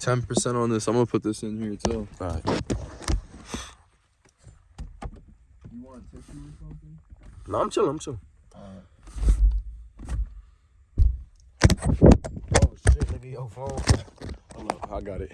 10% on this. I'm gonna put this in here too. All right. You want a tissue or something? No, I'm chilling. I'm chilling. Alright. Oh shit, nigga, your oh, phone. Hold up, I got it.